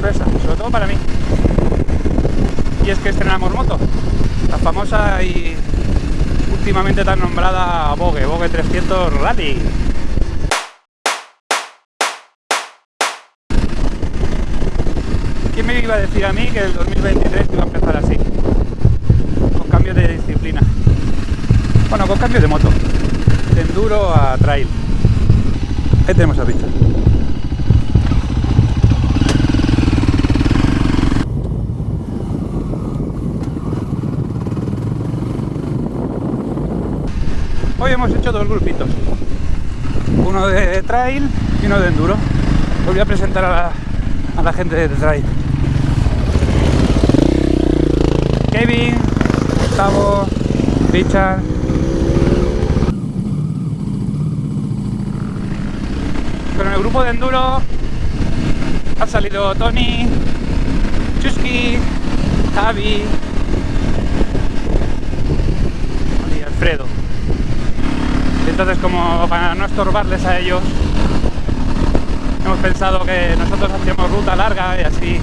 sobre todo para mí. Y es que estrenamos moto. La famosa y últimamente tan nombrada Vogue, Vogue 300 Rally. ¿Quién me iba a decir a mí que el 2023 iba a empezar así? Con cambio de disciplina. Bueno, con cambio de moto. De enduro a trail. Ahí tenemos a pista. Hoy hemos hecho dos grupitos. Uno de trail y uno de enduro. Os voy a presentar a la, gente de trail. Kevin, Gustavo, Richard. Pero en el grupo de enduro ha salido Tony, Chusky, Javi y Alfredo. Entonces como para no estorbarles a ellos, hemos pensado que nosotros hacíamos ruta larga y así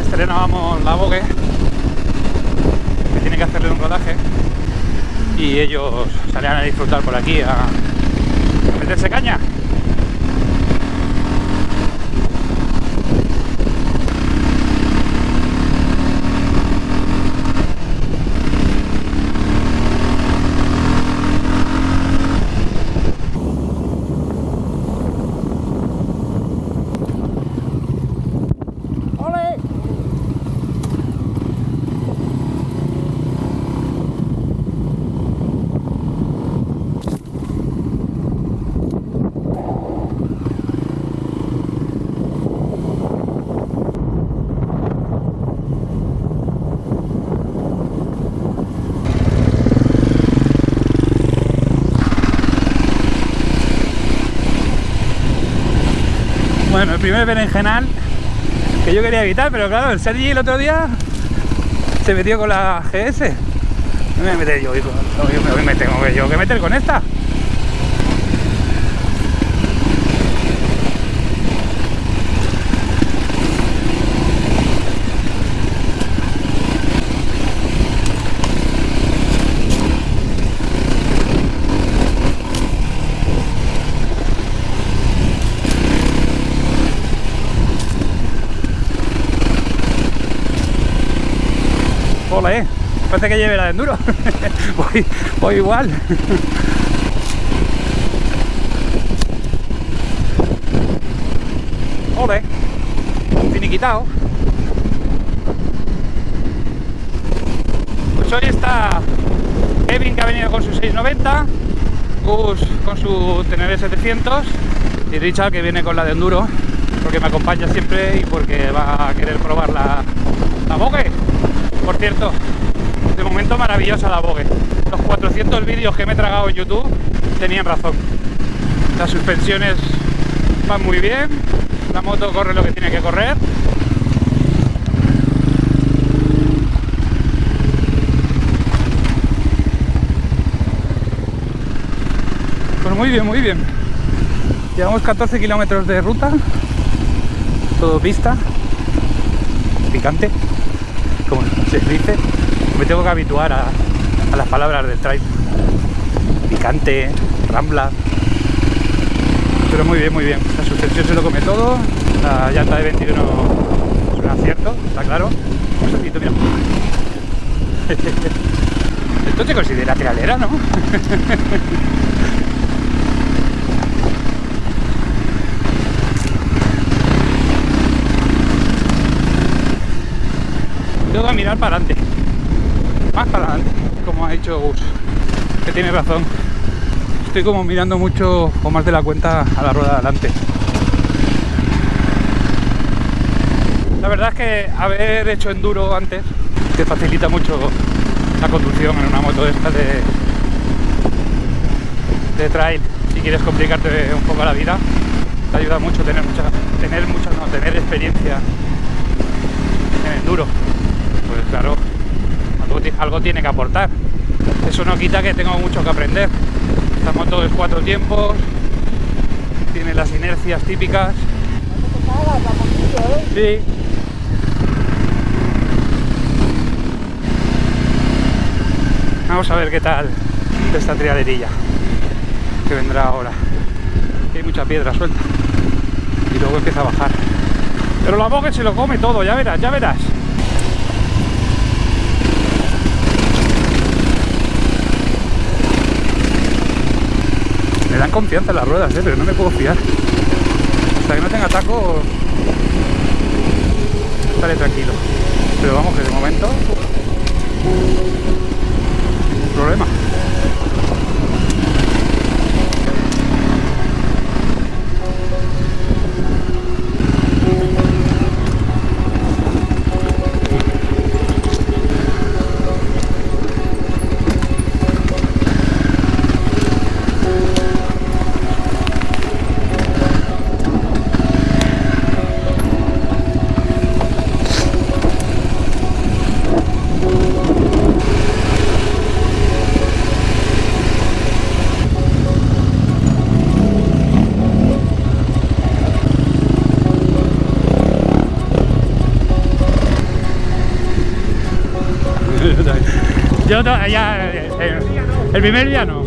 estrenábamos la Vogue tiene que hacerle un rodaje y ellos salían a disfrutar por aquí a meterse caña. Bueno, el primer berenjenal que yo quería evitar, pero claro, el Sergi el otro día se metió con la GS. Me voy a meter yo, hijo. Yo me tengo que, yo meter con esta. Eh. Parece que lleve la de enduro. voy, igual. Ole. Finiquitado. Pues hoy está Kevin que ha venido con su 690, Gus con su TNB 700 y Richard que viene con la de enduro porque me acompaña siempre y porque va a querer probar la, la. Por cierto, de momento maravillosa la Vogue. Los 400 vídeos que me he tragado en YouTube tenían razón. Las suspensiones van muy bien, la moto corre lo que tiene que correr. Pues muy bien, muy bien. Llevamos 14 kilómetros de ruta, todo pista, picante como se dice, me tengo que habituar a, a las palabras del trail. Picante, rambla. Pero muy bien, muy bien. La suspensión se lo come todo. La llanta de 21 es un acierto, está claro. Un. Esto se considera trialera, ¿no? mirar para adelante. Más para adelante como ha dicho Gus que tiene razón. Estoy como mirando mucho o más de la cuenta a la rueda de adelante. La verdad es que haber hecho enduro antes te facilita mucho la conducción en una moto de estas de, trail. Si quieres complicarte un poco la vida te ayuda mucho tener mucha tener mucha tener experiencia en enduro claro algo, tiene que aportar. Eso no quita que tengo mucho que aprender. Esta moto es cuatro tiempos, tiene las inercias típicas. Sí. Vamos a ver qué tal esta triaderilla que vendrá ahora. hay mucha piedra suelta. Y luego empieza a bajar. Pero la boga se lo come todo, ya verás, ya verás. Me dan confianza las ruedas, ¿eh? pero no me puedo fiar. Hasta que no tenga taco, estaré tranquilo. Pero vamos que de momento, ningún problema. Eh, el primer día no.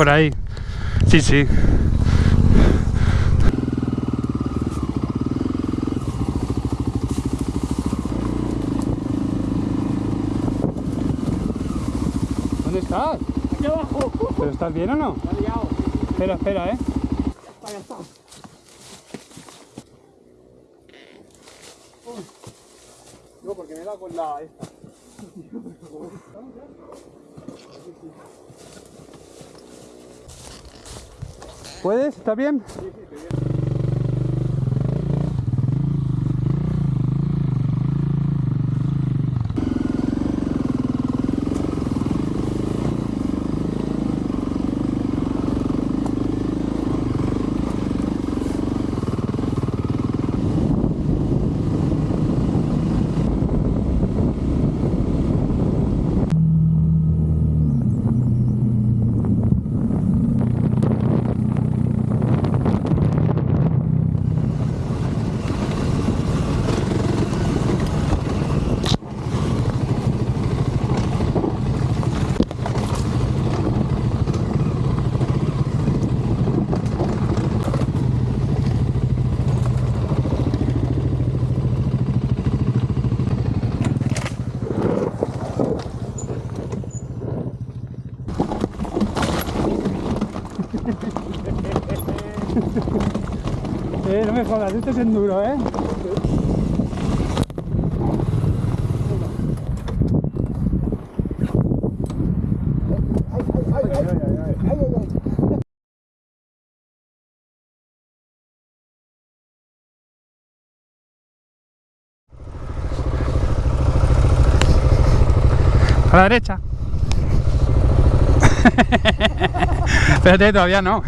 Por ahí. Sí, sí. ¿Dónde estás? Aquí abajo. ¿Pero estás bien o no? Liado. Espera, espera, ¿eh? Ahí está. No, porque me da con la esta. ¿Puedes? ¿Estás bien? Me jodas, este es enduro, ¿eh? A la derecha. Espérate, todavía no.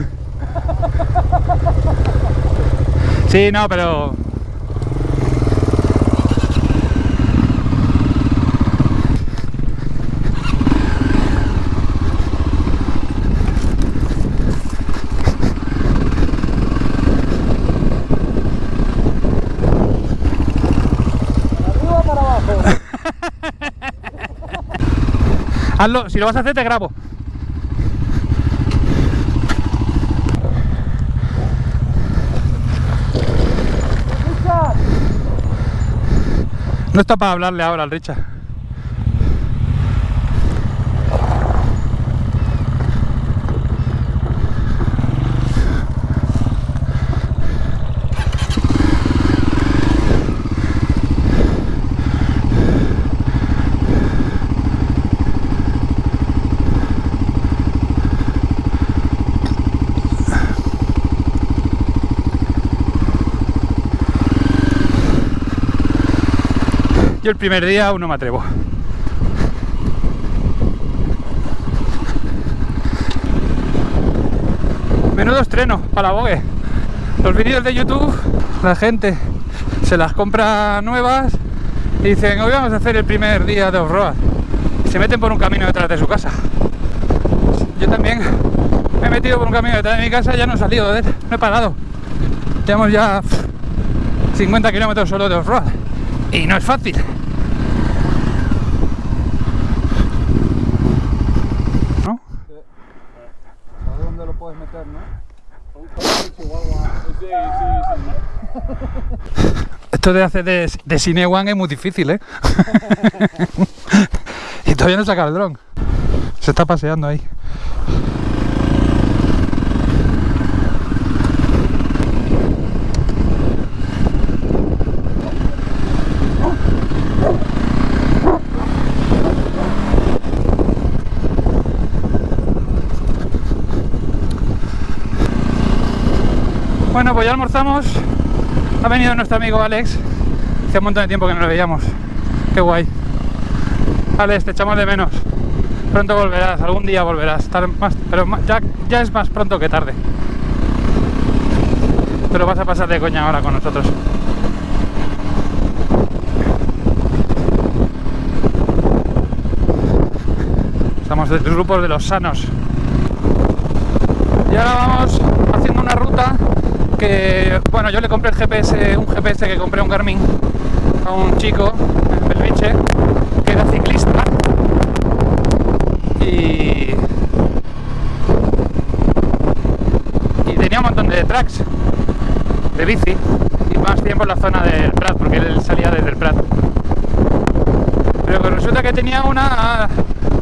Sí, no, pero... ¿Arriba o para abajo? Hazlo, si lo vas a hacer te grabo. No está para hablarle ahora al Richard. Yo el primer día aún no me atrevo. Menudo estreno para la Vogue. Los vídeos de YouTube, la gente se las compra nuevas y dicen, hoy vamos a hacer el primer día de off-road. Y se meten por un camino detrás de su casa. Yo también me he metido por un camino detrás de mi casa, ya no he salido de él, no he parado. Llevamos ya pff, 50 kilómetros solo de off-road. Y no es fácil. ¿No? ¿Sabes dónde lo puedes meter, no? Sí, sí. Esto de hacer de, de Cinewan es muy difícil, ¿eh? y todavía no saca el dron. Se está paseando ahí. Bueno, pues ya almorzamos. Ha venido nuestro amigo Alex. Hace un montón de tiempo que no lo veíamos. Qué guay. Alex, te echamos de menos. Pronto volverás, algún día volverás. Más- pero ya es más pronto que tarde. Pero vas a pasar de coña ahora con nosotros. Estamos del grupo de los sanos. Y ahora vamos haciendo una ruta bueno, yo le compré el GPS, un GPS que compré un Garmin a un chico en Belviche que era ciclista y un montón de tracks de bici y más tiempo en la zona del Prat, porque él salía desde el Prat. Pero resulta que tenía una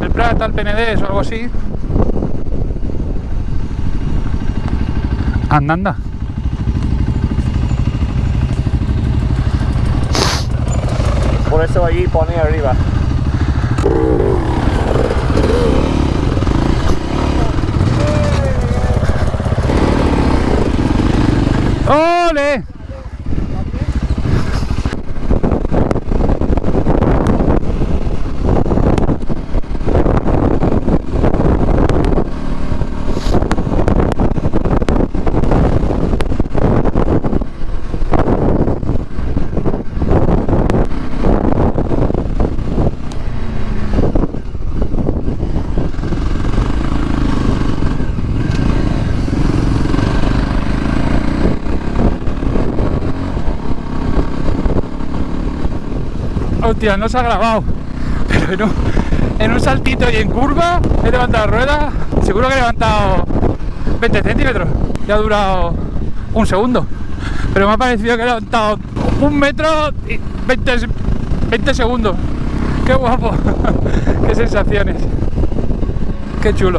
el Prat al PND o algo así. Anda, Por eso allí pone arriba. ¡Ole! No se ha grabado. Pero en un, en un saltito y en curva he levantado la rueda. Seguro que he levantado 20 centímetros. Y ha durado un segundo. Pero me ha parecido que he levantado un metro y 20, 20 segundos. Qué guapo. Qué sensaciones. Qué chulo.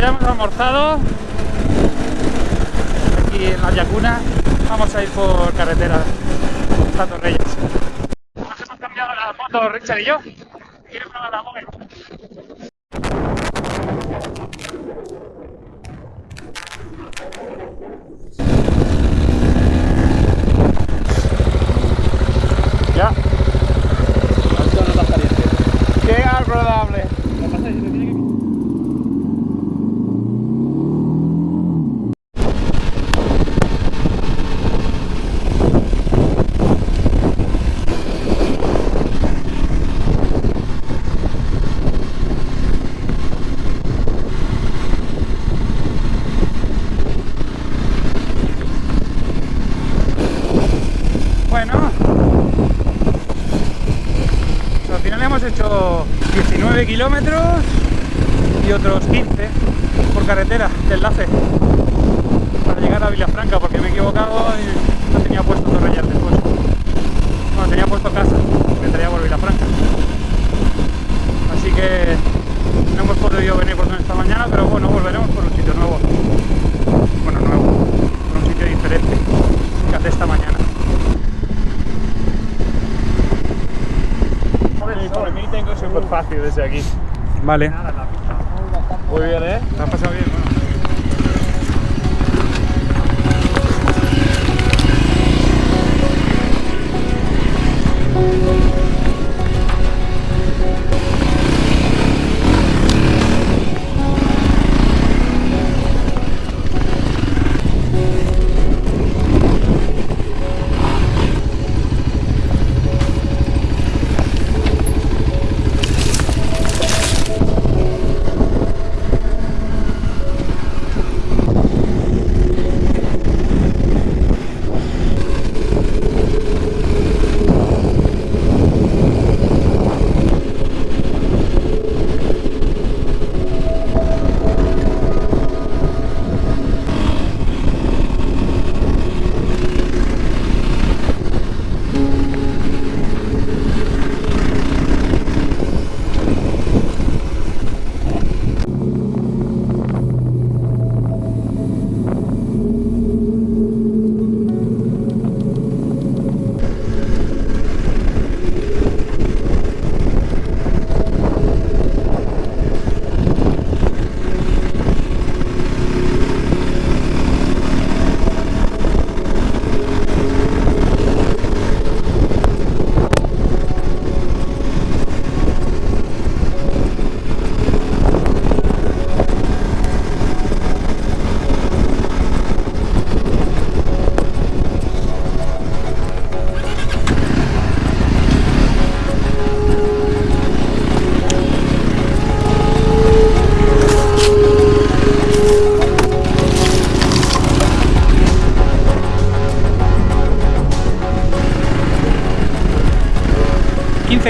Ya hemos almorzado aquí en la Yacuna. Vamos a ir por carretera hasta Torreyes. Nos hemos cambiado la moto Richard y yo. ¿Quieres probar la Mogue? Ya. Esto no está caliente. Qué agradable. Bueno, al final hemos hecho 19 kilómetros y otros 15 por carretera de enlace para llegar a Vilafranca porque me he equivocado y no tenía puesto Torrellas después. Bueno, tenía puesto casa, me traía por Vilafranca. Así que no hemos podido venir por donde esta mañana, pero bueno, volveremos por un sitio nuevo. Bueno, nuevo, por un sitio diferente que hace esta mañana. Súper fácil desde aquí. Vale. Muy bien, ¿eh? ¿Te has pasado bien? Bueno.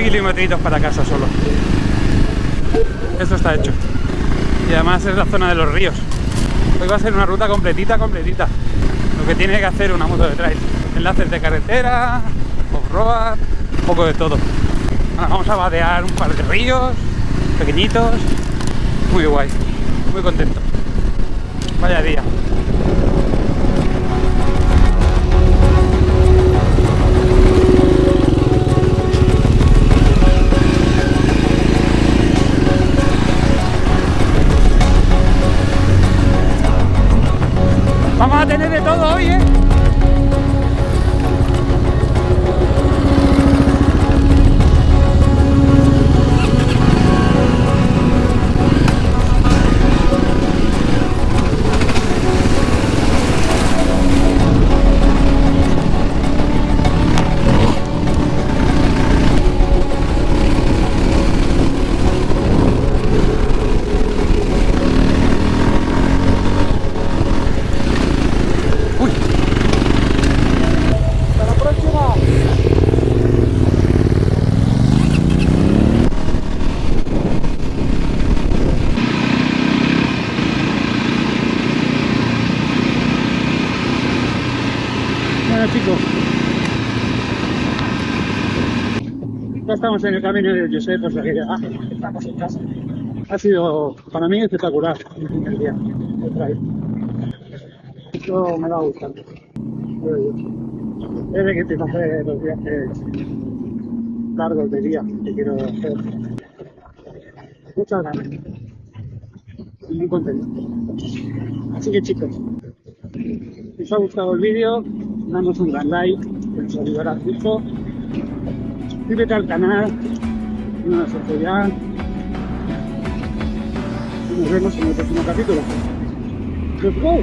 Kilometritos para casa solo. Esto está hecho. Y además es la zona de los ríos. Hoy va a ser una ruta completita, completita. Lo que tiene que hacer una moto de trail. Enlaces de carretera, off-road, un poco de todo. Vamos a vadear un par de ríos, pequeñitos. Muy guay, muy contento. Vaya día. Estamos en el camino de Josep, o sea ya estamos en casa. Ha sido para mí espectacular el día. Esto me va gustando. Desde que empiezo a hacer los viajes largos de día que quiero hacer. Muchas ganas. Y muy contento. Así que chicos, si os ha gustado el vídeo, danos un gran like, que nos ayudará mucho. Suscríbete al canal, nos hace ya. Y nos vemos en el próximo capítulo. ¡Let's go!